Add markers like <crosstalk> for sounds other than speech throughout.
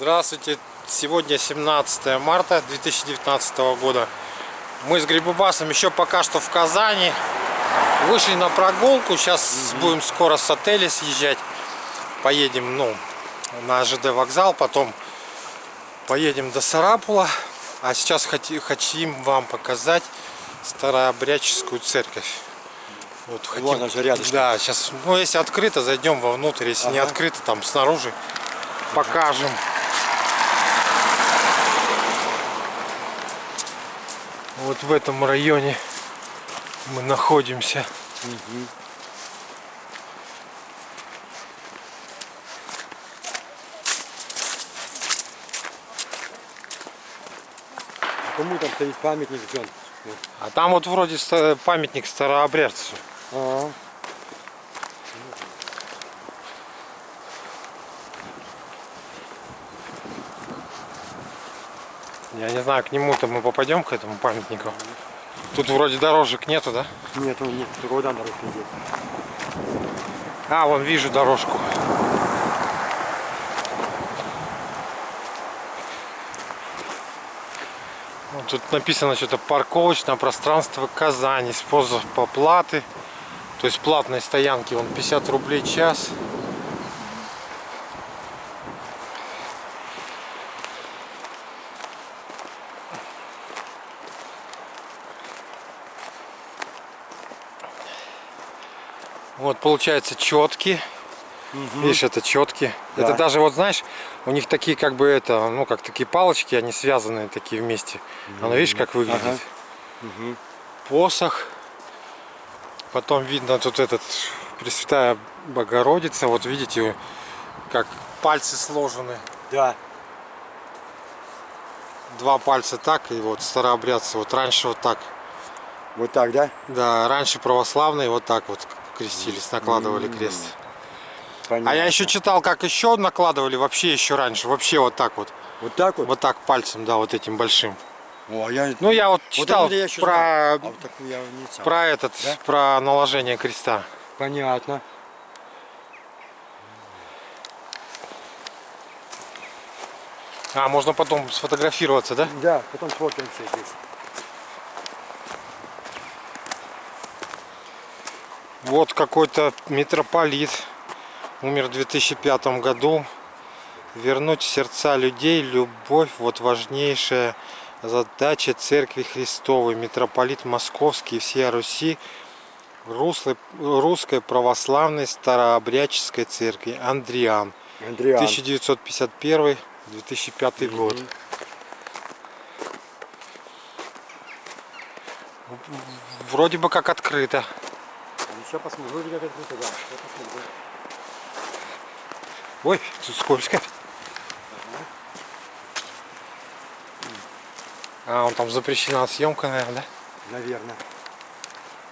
Здравствуйте! Сегодня 17 марта 2019 года. Мы с Грибубасом еще пока что в Казани. Вышли на прогулку. Сейчас будем скоро с отеля съезжать. Поедем ну, на ЖД вокзал. Потом поедем до Сарапула. А сейчас хотим вам показать старообрядческую церковь. Вот, хотим... Вон она же рядышком. Да, сейчас, ну если открыто, зайдем вовнутрь. Если ага. не открыто, там снаружи покажем. Вот в этом районе мы находимся. Угу. Кому там стоит памятник, Джон? А там вот вроде памятник старообрядцу. А -а. Я не знаю, к нему-то мы попадем, к этому памятнику. Тут вроде дорожек нету, да? Нету, нет, куда дорожки нет. А, вон вижу дорожку. Вот тут написано что-то парковочное пространство Казани, способ оплаты. То есть платной стоянки, он 50 рублей час. Вот получается четкие. Угу. Видишь, это четкие. Да. Это даже вот знаешь, у них такие как бы это, ну как такие палочки, они связанные такие вместе. Угу. Оно видишь, как выглядит. Ага. Угу. Посох. Потом видно тут этот Пресвятая Богородица. Вот видите, как пальцы сложены. Да. Два пальца так и вот старообрядцы. Вот раньше вот так. Вот так, да? Да, раньше православные вот так вот крестились, накладывали крест. Понятно. А я еще читал, как еще накладывали вообще еще раньше, вообще вот так вот. Вот так вот? Вот так пальцем, да, вот этим большим. О, я... Ну я вот читал вот я про, а вот я про этот, да? про наложение креста. Понятно. А, можно потом сфотографироваться, да? Да, потом сфотаемся здесь. Вот какой-то митрополит умер в 2005 году. Вернуть сердца людей любовь, вот важнейшая задача Церкви Христовой. Митрополит Московский и всея Руси Руслой, Русской Православной Старообрядческой Церкви Андриан. Андриан. 1951-2005 год. Вроде бы как открыто. Сейчас посмотрим. Вроде как открыто, да. Сейчас посмотрим. Ой, тут скользко. А, он там запрещена съемка, наверное, да? Наверное.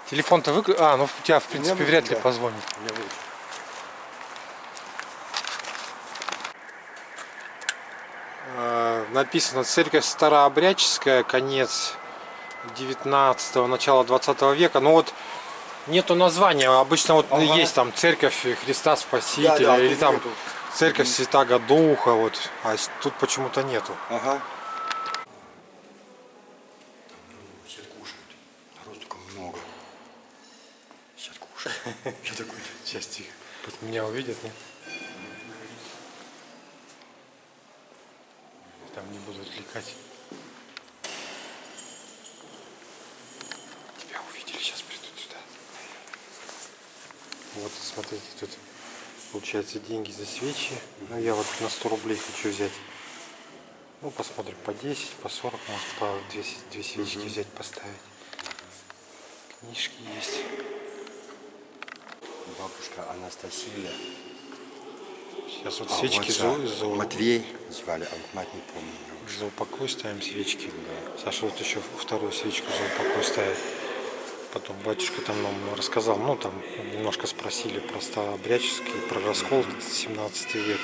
Телефон-то выключен? А, ну у тебя, в принципе, вряд ли да. позвонит. А, написано церковь старообрядческая, конец 19 начала 20 века. Ну вот нету названия. Обычно вот ага. есть там церковь Христа Спасителя да, да, или там нету. церковь Святаго Духа. Вот. А тут почему-то нету. Ага. Все кушают. Народу только много. Все кушают. <laughs> Что такое? Сейчас тихо. Тут меня увидят, нет? Там не буду отвлекать. Вот, смотрите, тут получается деньги за свечи. Ну, я вот на 100 рублей хочу взять. Ну, посмотрим, по 10, по 40, может, по 2, 2 свечки угу. взять, поставить. Книжки есть. Бабушка Анастасия. Сейчас вот а свечки вот за, за... Матвей звали, а мать не помню. За упокой ставим свечки. Да. Саша вот еще вторую свечку за упокой ставит. Потом батюшка там нам рассказал, ну там немножко спросили про старообрядческий, про раскол 17 век.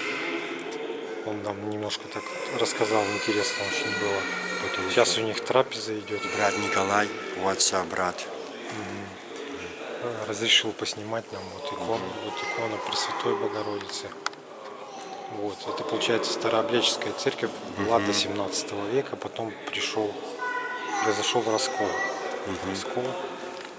Он нам немножко так рассказал, интересно очень было. Это Сейчас у них трапеза идет. Брат Николай, у отца брат. Угу. Разрешил поснимать нам вот икону, угу. вот икона Пресвятой Богородицы. Вот, это получается Старообрядческая церковь была до 17 века, потом пришел, произошел раскол. Раскол.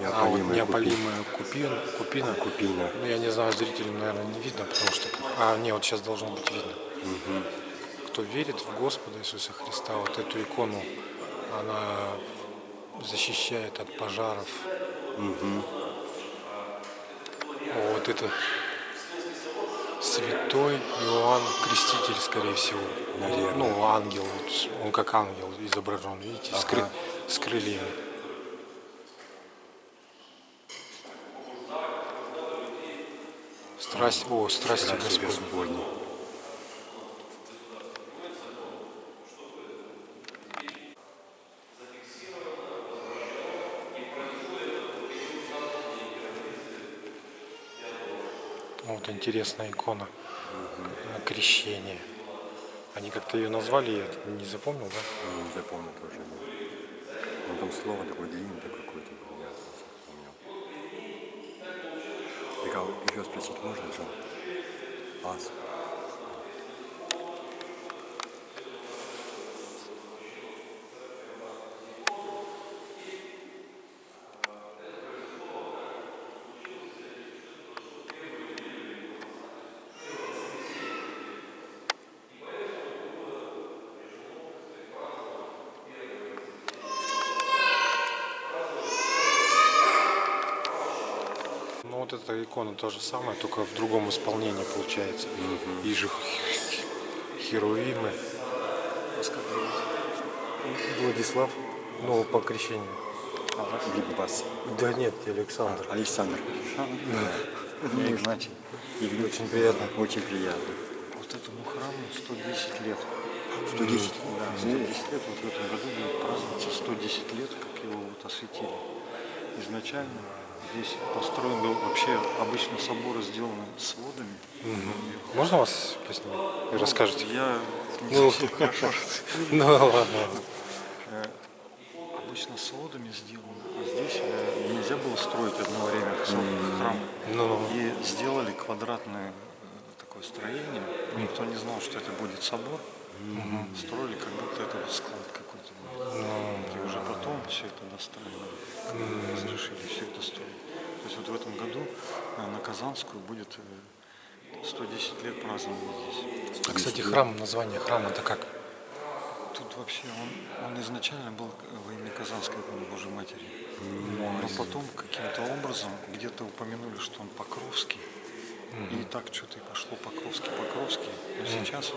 Неопалимая. А? Вот Неопалимая купина. Купина. Купина. Ну, я не знаю, зрителям, наверное, не видно, потому что... А, не, вот сейчас должно быть видно. Кто верит в Господа Иисуса Христа, вот эту икону, она защищает от пожаров. Вот это святой Иоанн Креститель, скорее всего. Наверное. Ну, ангел, он как ангел изображен, видите, с, кры- с крыльями. Страсть, о, страсти Страсти Господь. Господни. Вот интересная икона э, крещения. Они как-то ее назвали, я не запомнил, да? М, Запомнил тоже. да. Ну там слово такое длинное такое какое-то было, я запомнил. Михаил, еще спросить можно, Джон? Ас. Вот эта икона то же самое, только в другом исполнении получается. И же херувимы. Владислав, ну по крещению. Грибас. Да нет, Александр. Александр. Я Игнатий. Игорь, Очень приятно. Очень приятно. Вот этому храму 110 лет. 110? Да, 110 лет. Вот в этом году будет праздноваться 110 лет, как его вот осветили. Изначально здесь построен был вообще обычно соборы сделаны сводами. Можно вас поснимать? Вы расскажете? Я не Ну, совсем <laughs> хорошо. ну ладно. Обычно сводами сделано, а здесь э, нельзя было строить одно время храм. Ну, И сделали квадратное э, такое строение. Никто не знал, что это будет собор. Строили, как будто это склад какой-то. был. И уже потом все это достроили. Разрешили все это строить. То есть вот в этом году э, на Казанскую будет э, 110 лет празднования здесь. а, кстати, храм, название храма это как? Тут вообще он, он изначально был во имя Казанской Божьей Матери. Но потом каким-то образом где-то упомянули, что он Покровский. И так что-то и пошло Покровский, Покровский. Но сейчас,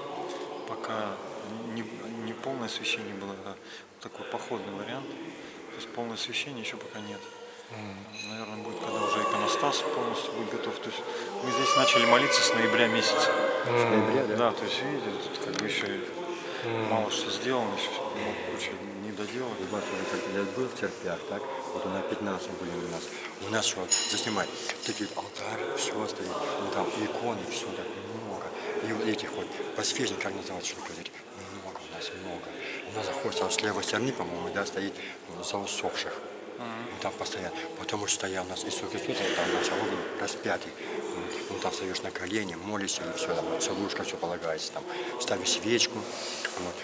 пока не, не полное освещение было, это такой походный вариант. То есть полное освещение еще пока нет. Наверное, будет, когда уже иконостас полностью будет готов. То есть мы здесь начали молиться с ноября месяца. С ноября, да? Да, то есть видите, тут как бы еще мало что сделано, еще много куча не доделано. Ребята, вот как я был в церквях, так? Вот на 15 были у нас. У нас что, заснимай, такие алтарь, все стоит, ну там иконы, все так. И вот этих вот подсвечников, как называется, что говорить, много у нас, много. У нас заходит там с левой стороны, по-моему, да, стоит ну, за усопших. Ну, Там постоянно. Потом вот стоял у нас Иисус Христос, там на углу распятый. Ну, там встаешь на колени, молишься, и все, там целушка, все полагается, там, ставишь свечку. Вот.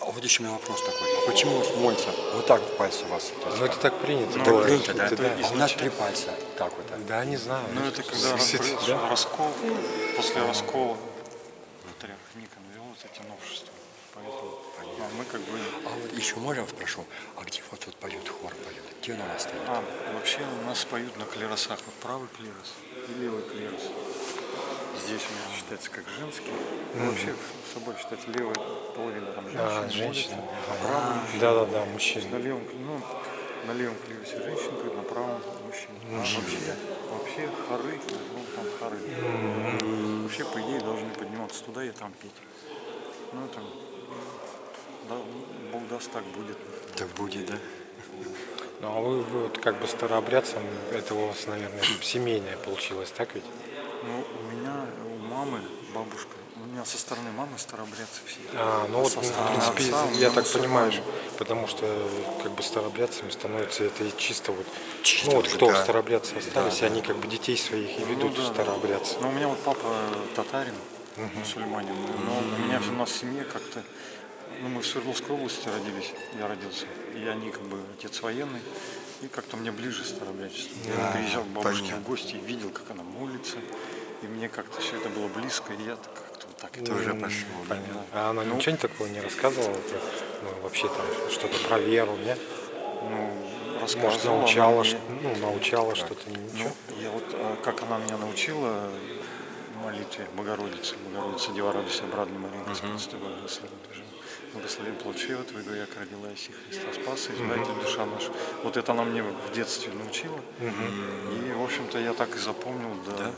А вот еще у меня вопрос такой. А почему молится вот так вот пальцы у вас? Ну это так принято. так было. принято, да? Это А у нас три пальца. Так вот. так. Да, не знаю. Ну это когда произошел раскол, после раскола патриарх Никон ввел вот эти новшества. Поэтому а мы как бы... А вот еще можно вас прошу, а где вот тут поет, хор поет? Где он у нас стоит? А, вообще у нас поют на клиросах. Вот правый клирос и левый клирос. Здесь у меня считается как женский. Ну, Вообще в собой считается левая половина там женщина, А, женщина. молится, а мужчина. Да, да, да, На мужчина. левом, ну, на левом клиросе женщина на правом мужчина. А вообще, вообще хоры, ну там хоры. Вообще, по идее, должны подниматься туда и там петь. Ну, там, Да, Бог даст, так будет. Так будет, да? Ну а вы, вы вот как бы старообрядцем, это у вас, наверное, семейное получилось, так ведь? Ну, у меня, у мамы, бабушка, у меня со стороны мамы старообрядцы все. А, ну вот, Со в принципе, отца я так понимаю, мусульмане. потому что как бы старообрядцами становится это и чисто вот, Чисто ну вот уже, кто да. старообрядцы остались, да. они как бы детей своих и Ну ведут да, в да. старообрядцы. Ну, у меня вот папа татарин, мусульманин. Но у меня у нас в семье как-то... Ну, мы в Свердловской области родились, я родился. И они как бы, отец военный. И как-то мне ближе старообрядчество. Я приезжал к бабушке понятно. в гости и видел, как она молится. И мне как-то все это было близко, и я как-то вот так это уже пошел. да? Понятно. А она Ну. ничего такого не рассказывала? ну, вообще там что-то про веру, нет? Ну, Может, рассказывала, научала, она что, мне- ну, научала что-то, ничего? Ну, я вот, а, как она меня научила молитве Богородицы, Богородица Дева радуйся, брадна Мария, Господь с тобой, благословен плод от Твоего, як родилась и Христа спас, избавитель душа наша. Вот это она мне в детстве научила. И, в общем-то, я так и запомнил, да.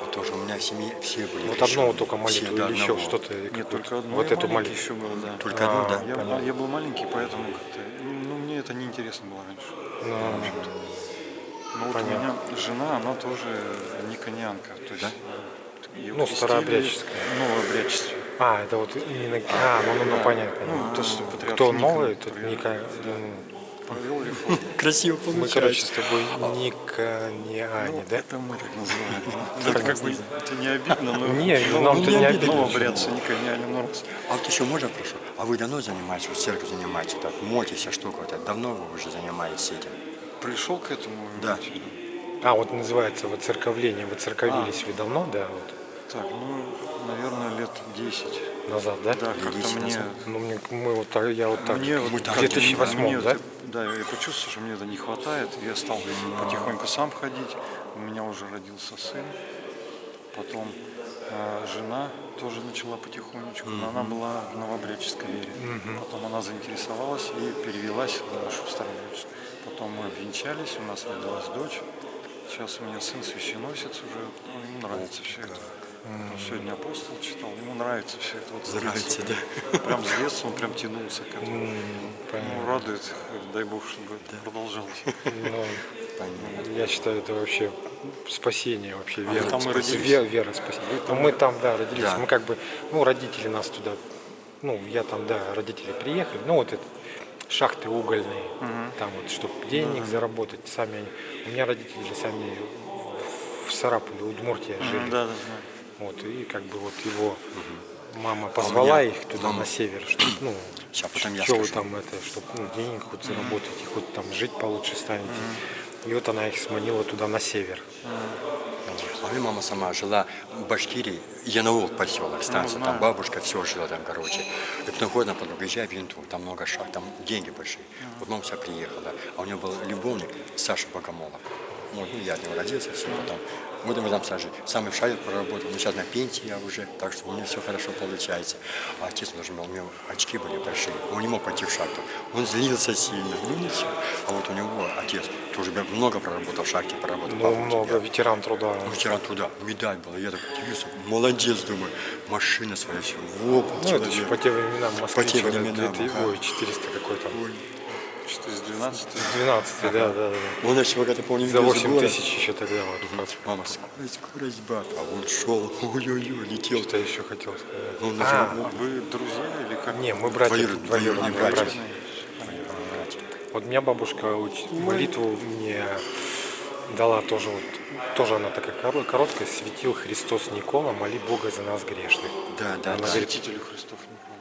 Вот тоже у меня в семье все были Вот крещены. одного только молитву или еще что-то? Нет, только одно. Вот эту молитву. еще был, да. Только одну, да? Я, понятно. я был маленький, поэтому как-то, ну, мне это неинтересно было раньше. Ну, Ну вот Понятно. у меня жена, она тоже никонианка. То есть, ее Ну, крестили старообрядческая. в новообрядчестве. А, это вот именно... А, ну, ну, ну понятно. Ну, то, что Кто новый, тот провел. Ника... Провел реформу. <laughs> Красиво Мы, получается. короче, с тобой Никониане, Ну, да? это мы так называем. <laughs> Это как бы это не обидно, но Не, нам-то но- не обидно. Новообрядцы никониане нос. А вот еще можно прошу? А вы давно занимаетесь, вот церковь занимаетесь, так, молитесь, а штука, вот, давно вы уже занимаетесь этим? Пришел к этому. Да. А, вот называется воцерковление. Воцерковились А. вы давно, да, вот, Так, ну, наверное, лет 10. назад, да? Да, как-то 10 мне... назад. Ну, мне, мы вот так, я вот так, Мне вот в как-то 2008, мне да? да, я почувствовал, что мне это не хватает. Я стал потихоньку сам ходить. У меня уже родился сын. Потом э, жена тоже начала потихонечку, но она была в новобреческой вере. Потом она заинтересовалась и перевелась в нашу старобреческую. Потом мы обвенчались, у нас родилась дочь. Сейчас у меня сын священносец уже, ну, ему нравится все это. Сегодня апостол читал, ему нравится все это. Вот Нравится, детства. <laughs> Прям с детства он прям тянулся к этому. М, понятно. Ну, радует, дай Бог, чтобы это продолжалось. <laughs> Ну, я считаю, это вообще спасение вообще, вера. там мы спасение. родились? Вера, вера, спасение. Ну, мы там, да, родились. Да. Мы как бы, ну, родители нас туда, ну, я там, да, родители приехали. Ну, вот это шахты угольные, там вот, чтобы денег заработать, сами они. У меня родители сами в Сарапуле, Удмуртия жили. Да, да, да. Вот, и как бы вот его мама позвала меня их туда мама- на север, чтобы, ну, Ща, потом я что вы скажу. там это, чтобы ну, денег хоть заработать, и хоть там жить получше станете. И вот она их сманила туда на север. А меня мама сама жила в Башкирии, Янаул поселок, станция, знаю. там бабушка все жила там, короче. И потом ходит на подругу, езжай в Янту, там много шаг, там деньги большие. Вот мама вся приехала, а у нее был любовник Саша Богомолов. Вот, ну, я от него родился, все потом. Вот мы там сажи. Сам и в шаре проработал, но сейчас на пенсии я уже, так что у меня все хорошо получается. А отец тоже, у него очки были большие, он не мог пойти в шахту. Он злился сильно, ну ничего. А вот у него отец тоже много проработал в шахте, проработал. Ну, много, ветеран труда. Мы вчера туда, медаль была, я так удивился, молодец, думаю, машина своя, все, воп, Ну, это еще по тем временам Москвич, По тем вот этот временам, две- ага. ой, 400 какой-то. Что из 12 12 да, да, да. да. Он еще, когда помню, За видел 8 город. тысяч еще тогда вот. Мама, скорость, скорость, бат. А он шел, <laughs> ой-ой-ой, летел. Что я еще хотел сказать? Он А, А вы друзья или как? не, мы братья, Двоюродные, двоюродные братья. братья. Вот меня бабушка молитву мне дала тоже, вот, тоже она такая коро- короткая, светил Христос Никола, моли Бога за нас грешных. Да, да, Она да. говорит, Святителю Христов Никола.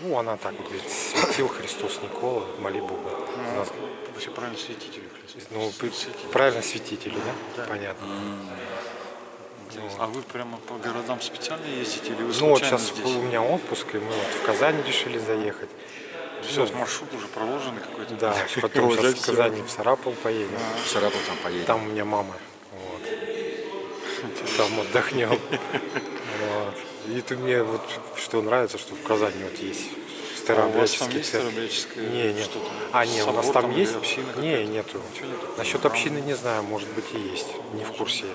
Ну она так вот говорит, светил Христос Никола, моли Бога. за нас». Вообще правильно святителю Христов. Ну, Святителю. правильно святители, да? Понятно. А вы прямо по городам специально ездите или вы Ну вот сейчас здесь? у меня отпуск, и мы вот в Казань решили заехать. Все, маршрут уже проложенный какой-то. Да, <laughs> потом сейчас в. Казани в Сарапул поедем. В Сарапул там поедем. Там у меня мама. Вот. <laughs> Там отдохнем. <laughs> Вот. И тут мне вот что нравится, что в Казани вот есть А у вас там старообрядческий есть церковь. старообрядческое Не, нет. А, не, у нас там или есть? община Не, нету. Нету? Насчет общины не знаю, может быть и есть. Не в курсе. я.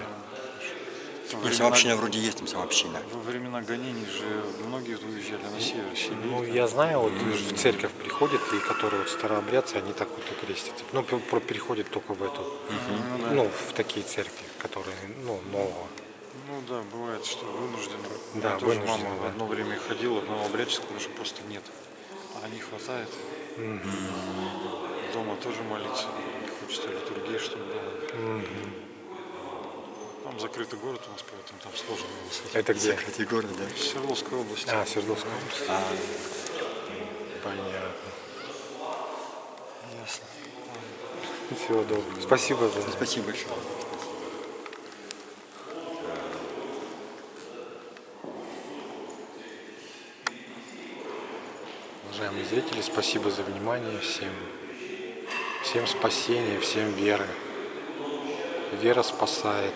Ну, времена, самообщина вроде есть там самообщина. во времена гонений же многие уезжали на север, Сибирь. Ну, там. я знаю, вот в церковь приходят, и которые вот старообрядцы, они так вот и крестятся. Ну, переходят только в эту, Ну, да. ну, в такие церкви, которые, ну, нового. Ну да, бывает, что вынуждены. Да, тоже вынуждены, мама да. одно время ходила в новообрядческую, потому что просто нет. А не хватает. Дома тоже молиться. Не хочется литургии, чтобы было. Там закрытый город у нас, поэтому там сложно было сходить. Это где? Закрытие города, да? В Свердловской области. А, Свердловская область. А, Понятно. ясно. Всего доброго. Спасибо за Спасибо большое. Зрители, спасибо за внимание всем. Всем спасения, всем веры. Вера спасает.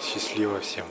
Счастливо всем.